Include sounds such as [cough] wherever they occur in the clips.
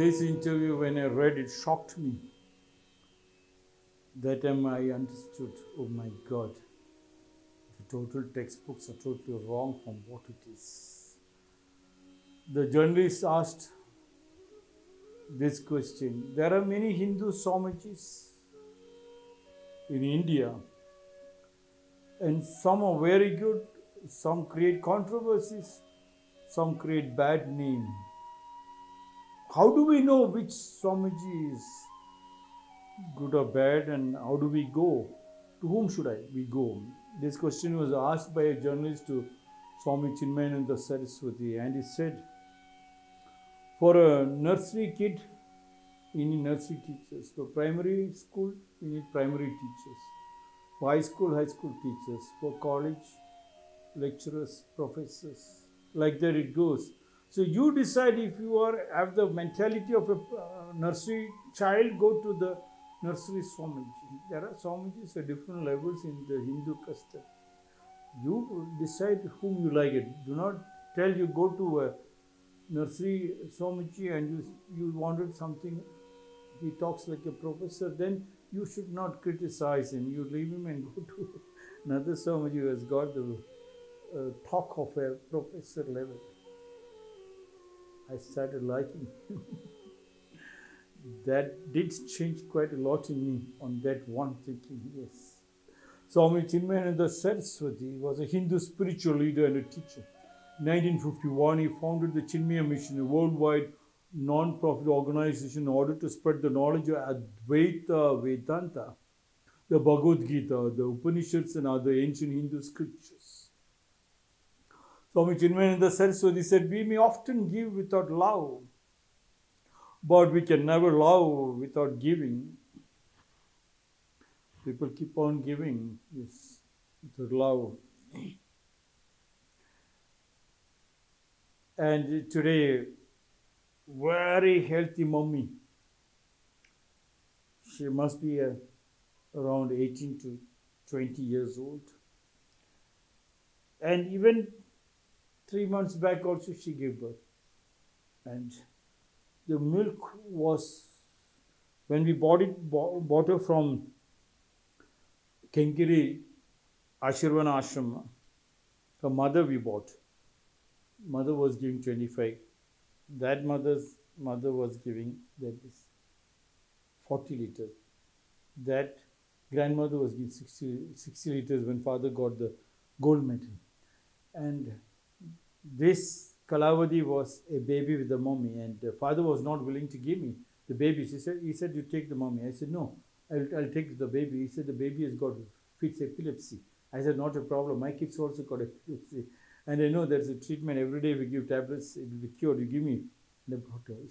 This interview, when I read it, shocked me. That time I understood, oh my God, the total textbooks are totally wrong from what it is. The journalist asked this question. There are many Hindu Swamijis in India, and some are very good, some create controversies, some create bad name. How do we know which Swamiji is good or bad, and how do we go? To whom should I we go? This question was asked by a journalist to Swami Chinmayananda Saraswati, and he said, for a nursery kid, we need nursery teachers. For primary school, we need primary teachers. For high school, high school teachers. For college, lecturers, professors. Like that it goes. So you decide if you are have the mentality of a uh, nursery child, go to the nursery Swamiji. There are Swamijis at different levels in the Hindu custom. You decide whom you like it. Do not tell you go to a nursery Swamiji and you, you wanted something, he talks like a professor, then you should not criticize him. You leave him and [laughs] go to another Swamiji who has got the uh, talk of a professor level. I started liking him. that did change quite a lot in me on that one thinking, yes. Swami Chinmayananda Saraswati was a Hindu spiritual leader and a teacher. 1951, he founded the Chinmaya Mission, a worldwide non-profit organization in order to spread the knowledge of Advaita Vedanta, the Bhagavad Gita, the Upanishads and other ancient Hindu scriptures. Swami Chinmayananda Saraswati said, we may often give without love, but we can never love without giving. People keep on giving, yes, without love. and today very healthy mommy she must be uh, around 18 to 20 years old and even three months back also she gave birth. And the milk was when we bought it bought her from Kengeri Ashirvana Ashram her mother we bought. Mother was giving 25 that mother's mother was giving that is 40 liters. That grandmother was giving 60, 60 liters when father got the gold medal. And this Kalavati was a baby with the mommy and the father was not willing to give me the baby. He said he said you take the mommy. I said no I'll, I'll take the baby. He said the baby has got fits epilepsy. I said not a problem. My kids also got epilepsy. And I know there's a treatment every day. We give tablets, it will be cured. You give me. The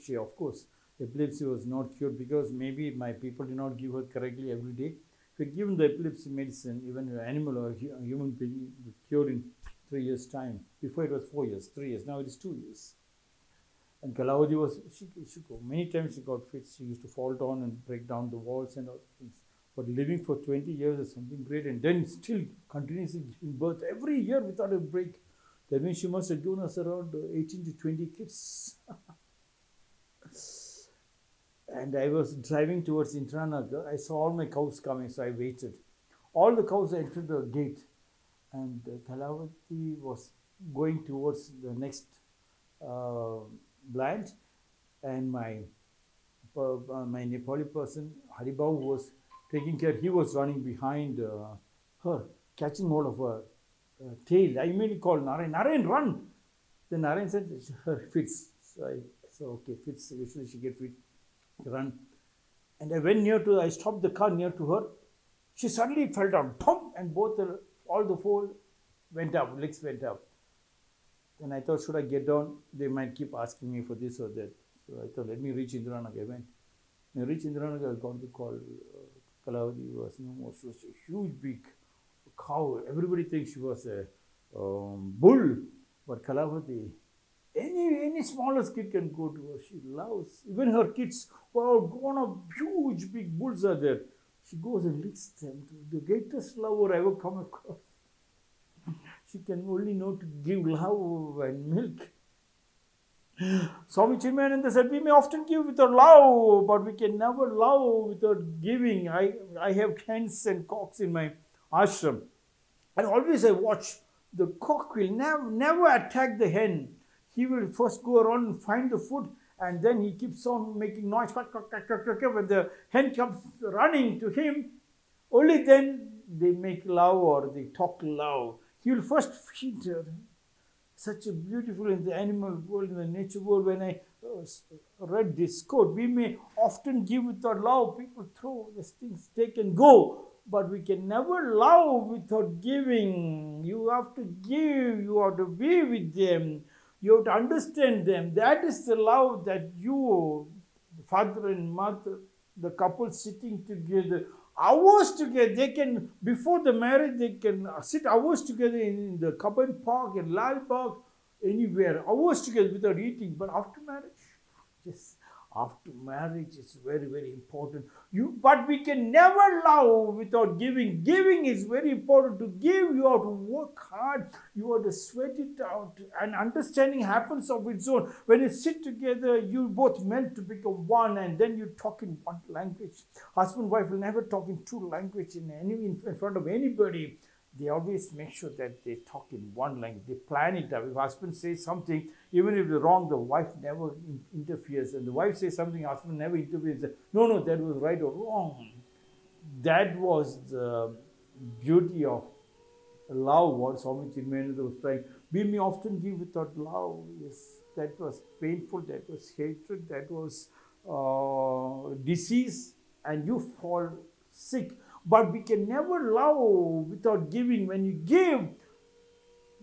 she, of course, epilepsy was not cured because maybe my people did not give her correctly every day. If you give the epilepsy medicine, even an animal or a human being, cured in three years' time. Before it was four years, three years. Now it is two years. And Kalavati was, she, she go, many times she got fits. She used to fall down and break down the walls and all things. But living for 20 years is something great. And then still continuously giving birth every year without a break. That means she must have given us around 18 to 20 kids. [laughs] and I was driving towards Indiranagar. I saw all my cows coming, so I waited. All the cows entered the gate, and Kalavati was going towards the next uh, blind, and my uh, my Nepali person Haribau was taking care. He was running behind uh, her, catching hold of her uh, tail. I immediately called Narayan, Narayan, run! Then Narayan said, her fits. So I said, okay, fits. Usually she get fit, run. And I went near to, I stopped the car near to her. She suddenly fell down, thump, and both the, all the four went up, legs went up. Then I thought, should I get down? They might keep asking me for this or that. So I thought, let me reach Indiranagar. I went. When I reached Indiranagar, I got the call. Uh, Kalavati was no more. She was a huge, big cow. Everybody thinks she was a um, bull, but Kalavati, any any smallest kid can go to her. She loves even her kids who are grown up, huge big bulls are there. She goes and licks them. The greatest lover I ever come across. She can only know to give love and milk. Swami Chinmayananda said, We may often give without love, but we can never love without giving. I, I have hens and cocks in my ashram. And always I watch the cock will never, never attack the hen. He will first go around and find the food and then he keeps on making noise. When the hen comes running to him, only then they make love or they talk love. He will first feed her such a beautiful in the animal world, in the nature world. When I uh, read this quote, we may often give without love. People throw these things, take and go. But we can never love without giving. You have to give, you have to be with them, you have to understand them. That is the love that you, father and mother, the couple sitting together, hours together. They can, before the marriage, they can sit hours together in the Cubbon Park, in Lalbagh, anywhere, hours together without eating. But after marriage, just after marriage is very very important. You but we can never love without giving. Giving is very important. To give you have to work hard. You have to sweat it out. And understanding happens of its own. When you sit together you both meant to become one and then you talk in one language. Husband wife will never talk in two language in any in front of anybody they always make sure that they talk in one language. They plan it up. If husband says something, even if it's wrong, the wife never in- interferes. And the wife says something, husband never interferes. No, no, that was right or wrong. That was the beauty of love, what Swami Chinmayananda was trying. We may often give without love. Yes, that was painful, that was hatred, that was uh, disease, and you fall sick but we can never love without giving. When you give,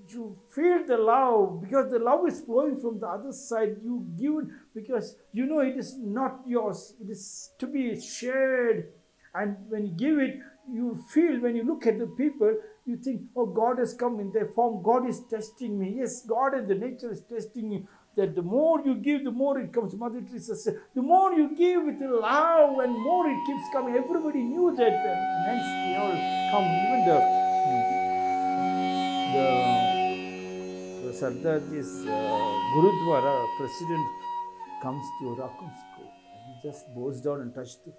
you feel the love because the love is flowing from the other side. You give because you know it is not yours, it is to be shared. And when you give it, you feel when you look at the people, you think, oh, God has come in their form. God is testing me. Yes, God and the nature is testing me that the more you give, the more it comes. Mother Teresa said, the more you give with love and more it keeps coming. Everybody knew that and hence they all come. Even the the, the Sardarji's uh, Gurudwara president comes to Rakum school he just bows down and touches the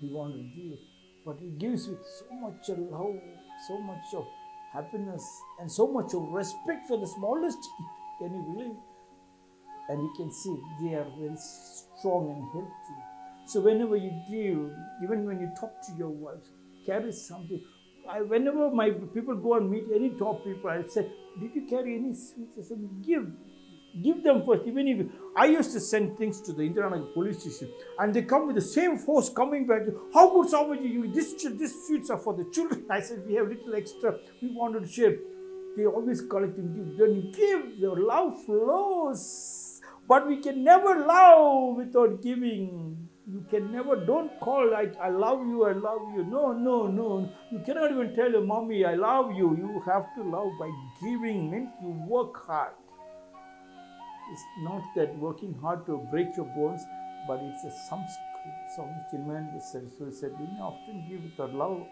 He wants to give, but he gives with so much love, so much of happiness, and so much of respect for the smallest. Can you believe? And you can see they are very strong and healthy. So whenever you give, even when you talk to your wife, carry something. I, whenever my people go and meet any top people, I say, "Did you carry any sweets?" I said, "Give, give them first. Even if I used to send things to the Indiranagar police station, and they come with the same force coming back. How good Swamiji, you this this sweets are for the children. [laughs] I said, "We have little extra. We wanted to share." They always collect and give. Then you give, the love flows. But we can never love without giving. You can never, don't call like, I love you, I love you. No, no, no. You cannot even tell your mommy, I love you. You have to love by giving, means you work hard. It's not that working hard to break your bones, but it's a samskrit. Swami Chinmayananda Saraswati said, we often give without love,